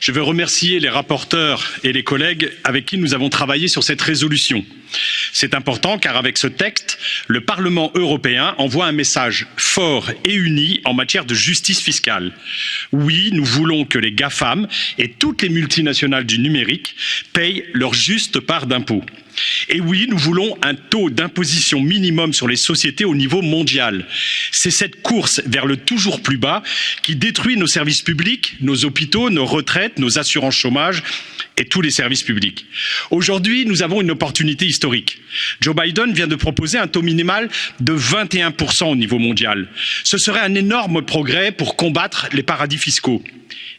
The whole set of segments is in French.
je veux remercier les rapporteurs et les collègues avec qui nous avons travaillé sur cette résolution. C'est important car avec ce texte, le Parlement européen envoie un message fort et uni en matière de justice fiscale. Oui, nous voulons que les GAFAM et toutes les multinationales du numérique payent leur juste part d'impôts. Et oui, nous voulons un taux d'imposition minimum sur les sociétés au niveau mondial. C'est cette course vers le toujours plus bas qui détruit nos services publics, nos hôpitaux, nos retraites, nos assurances chômage et tous les services publics. Aujourd'hui, nous avons une opportunité historique. Joe Biden vient de proposer un taux minimal de 21% au niveau mondial. Ce serait un énorme progrès pour combattre les paradis fiscaux.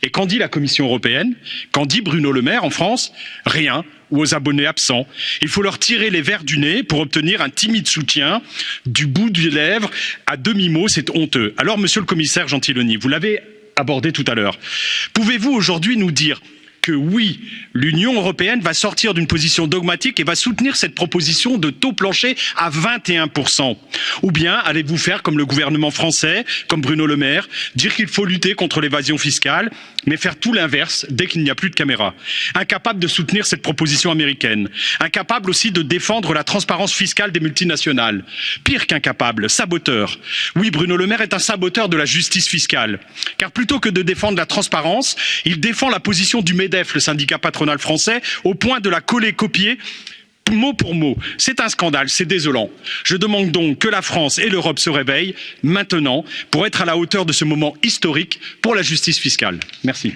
Et qu'en dit la Commission européenne Qu'en dit Bruno Le Maire en France Rien ou aux abonnés absents. Il faut leur tirer les verres du nez pour obtenir un timide soutien du bout des lèvres à demi-mot, c'est honteux. Alors, monsieur le commissaire Gentiloni, vous l'avez abordé tout à l'heure, pouvez-vous aujourd'hui nous dire que oui, l'Union européenne va sortir d'une position dogmatique et va soutenir cette proposition de taux plancher à 21%. Ou bien allez-vous faire comme le gouvernement français, comme Bruno Le Maire, dire qu'il faut lutter contre l'évasion fiscale, mais faire tout l'inverse dès qu'il n'y a plus de caméras. Incapable de soutenir cette proposition américaine. Incapable aussi de défendre la transparence fiscale des multinationales. Pire qu'incapable, saboteur. Oui, Bruno Le Maire est un saboteur de la justice fiscale. Car plutôt que de défendre la transparence, il défend la position du MEDEF le syndicat patronal français, au point de la coller-copier mot pour mot. C'est un scandale, c'est désolant. Je demande donc que la France et l'Europe se réveillent maintenant pour être à la hauteur de ce moment historique pour la justice fiscale. Merci.